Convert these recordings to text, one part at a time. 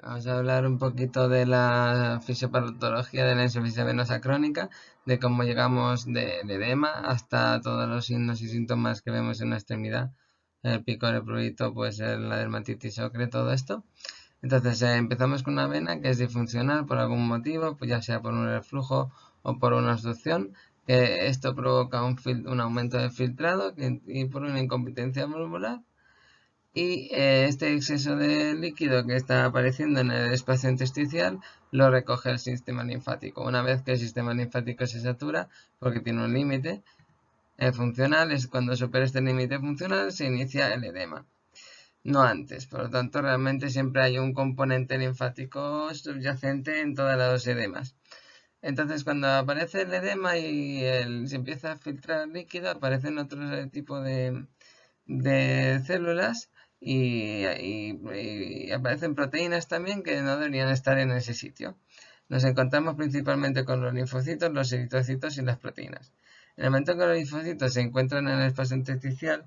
Vamos a hablar un poquito de la fisiopatología de la insuficiencia venosa crónica, de cómo llegamos del edema hasta todos los signos y síntomas que vemos en la extremidad, el picor, el prurito, pues la dermatitis ocre, todo esto. Entonces eh, empezamos con una vena que es disfuncional por algún motivo, pues ya sea por un reflujo o por una obstrucción, que esto provoca un, un aumento de filtrado y por una incompetencia valvular y eh, este exceso de líquido que está apareciendo en el espacio intersticial lo recoge el sistema linfático. Una vez que el sistema linfático se satura, porque tiene un límite eh, funcional, es cuando supera este límite funcional se inicia el edema. No antes, por lo tanto realmente siempre hay un componente linfático subyacente en todas las edemas. Entonces cuando aparece el edema y se empieza a filtrar líquido, aparecen otros tipos de, de células y, aparecen proteínas también que no deberían estar en ese sitio. Nos encontramos principalmente con los linfocitos, los eritrocitos y las proteínas. En el momento que los linfocitos se encuentran en el espacio intersticial,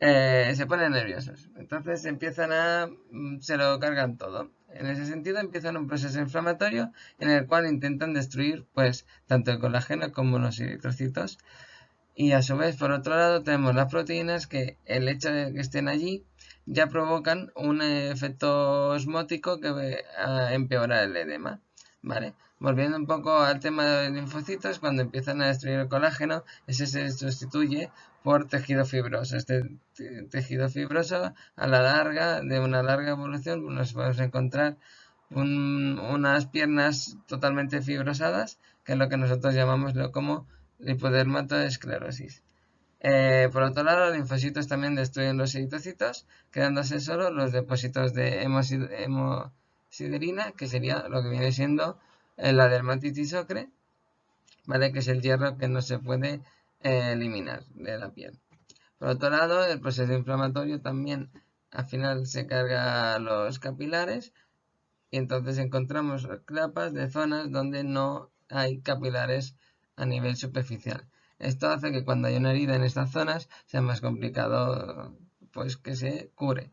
eh, se ponen nerviosos. Entonces empiezan a... Mm, se lo cargan todo. En ese sentido empiezan un proceso inflamatorio en el cual intentan destruir pues tanto el colágeno como los eritrocitos. Y a su vez, por otro lado, tenemos las proteínas que el hecho de que estén allí ya provocan un efecto osmótico que va a empeorar el edema. ¿vale? Volviendo un poco al tema de los linfocitos, cuando empiezan a destruir el colágeno, ese se sustituye por tejido fibroso. Este tejido fibroso, a la larga, de una larga evolución, nos podemos encontrar unas piernas totalmente fibrosadas, que es lo que nosotros llamamos como lipodermatoesclerosis. Eh, por otro lado, los linfocitos también destruyen los eritrocitos, quedándose solo los depósitos de hemosiderina, que sería lo que viene siendo la dermatitis ocre, ¿vale? que es el hierro que no se puede eh, eliminar de la piel. Por otro lado, el proceso inflamatorio también al final se carga los capilares y entonces encontramos capas de zonas donde no hay capilares a nivel superficial. Esto hace que cuando hay una herida en estas zonas sea más complicado pues que se cure.